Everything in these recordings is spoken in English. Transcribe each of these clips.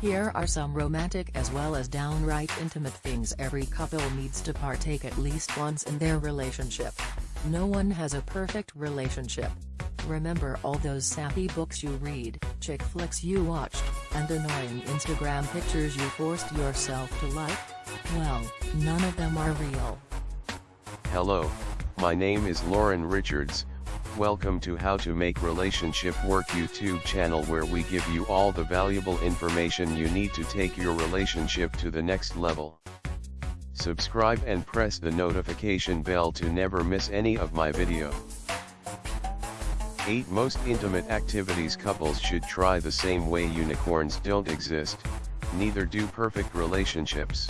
Here are some romantic as well as downright intimate things every couple needs to partake at least once in their relationship. No one has a perfect relationship. Remember all those sappy books you read, chick flicks you watched, and annoying Instagram pictures you forced yourself to like? Well, none of them are real. Hello, my name is Lauren Richards, welcome to How to Make Relationship Work YouTube channel where we give you all the valuable information you need to take your relationship to the next level. Subscribe and press the notification bell to never miss any of my video. 8 Most intimate activities couples should try the same way unicorns don't exist, neither do perfect relationships.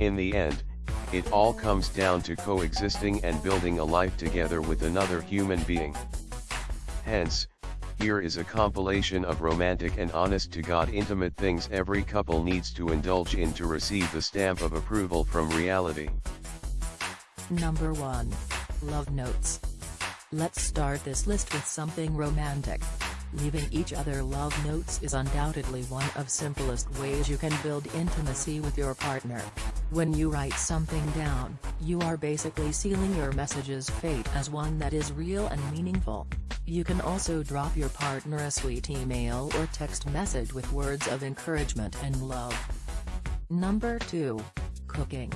In the end, it all comes down to coexisting and building a life together with another human being. Hence, here is a compilation of romantic and honest to God intimate things every couple needs to indulge in to receive the stamp of approval from reality. Number 1. Love Notes. Let's start this list with something romantic. Leaving each other love notes is undoubtedly one of simplest ways you can build intimacy with your partner. When you write something down, you are basically sealing your message's fate as one that is real and meaningful. You can also drop your partner a sweet email or text message with words of encouragement and love. Number 2. Cooking.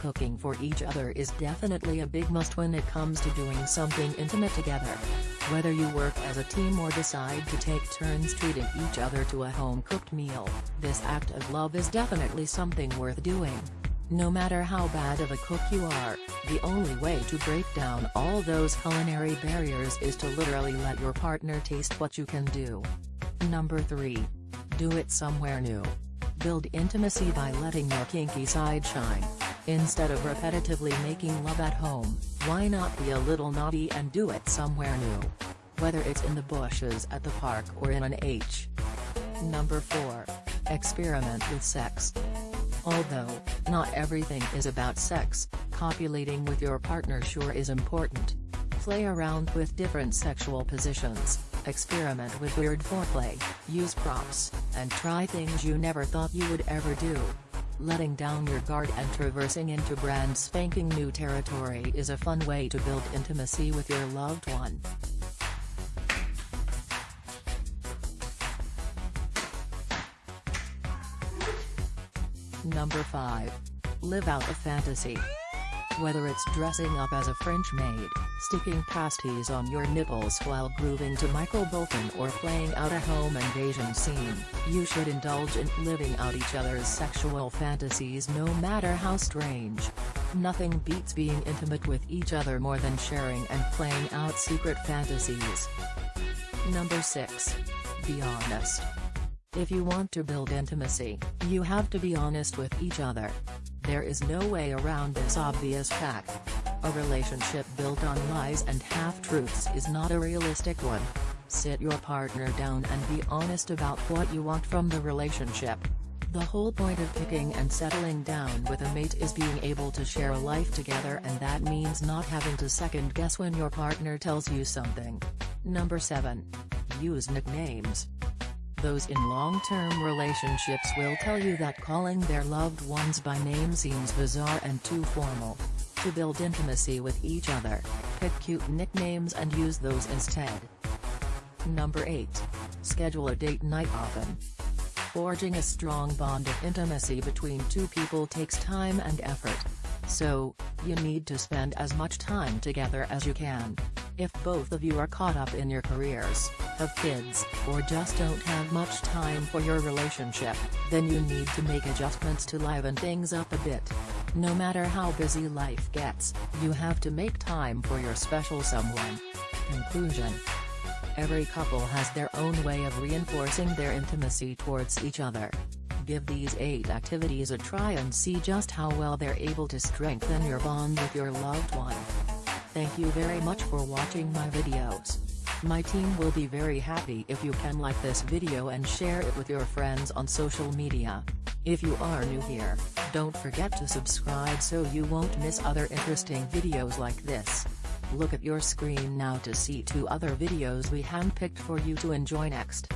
Cooking for each other is definitely a big must when it comes to doing something intimate together. Whether you work as a team or decide to take turns treating each other to a home-cooked meal, this act of love is definitely something worth doing. No matter how bad of a cook you are, the only way to break down all those culinary barriers is to literally let your partner taste what you can do. Number 3. Do it somewhere new. Build intimacy by letting your kinky side shine. Instead of repetitively making love at home, why not be a little naughty and do it somewhere new? Whether it's in the bushes at the park or in an H. Number 4. Experiment with sex. Although, not everything is about sex, copulating with your partner sure is important. Play around with different sexual positions, experiment with weird foreplay, use props, and try things you never thought you would ever do. Letting down your guard and traversing into brand spanking new territory is a fun way to build intimacy with your loved one. Number 5. Live out a fantasy. Whether it's dressing up as a French maid, sticking pasties on your nipples while grooving to Michael Bolton or playing out a home invasion scene, you should indulge in living out each other's sexual fantasies no matter how strange. Nothing beats being intimate with each other more than sharing and playing out secret fantasies. Number 6. Be honest. If you want to build intimacy, you have to be honest with each other. There is no way around this obvious fact. A relationship built on lies and half-truths is not a realistic one. Sit your partner down and be honest about what you want from the relationship. The whole point of picking and settling down with a mate is being able to share a life together and that means not having to second guess when your partner tells you something. Number 7. Use nicknames. Those in long-term relationships will tell you that calling their loved ones by name seems bizarre and too formal. To build intimacy with each other, pick cute nicknames and use those instead. Number 8. Schedule a date night often. Forging a strong bond of intimacy between two people takes time and effort. So, you need to spend as much time together as you can. If both of you are caught up in your careers, have kids, or just don't have much time for your relationship, then you need to make adjustments to liven things up a bit. No matter how busy life gets, you have to make time for your special someone. Conclusion Every couple has their own way of reinforcing their intimacy towards each other. Give these 8 activities a try and see just how well they're able to strengthen your bond with your loved one. Thank you very much for watching my videos. My team will be very happy if you can like this video and share it with your friends on social media. If you are new here, don't forget to subscribe so you won't miss other interesting videos like this. Look at your screen now to see two other videos we handpicked for you to enjoy next.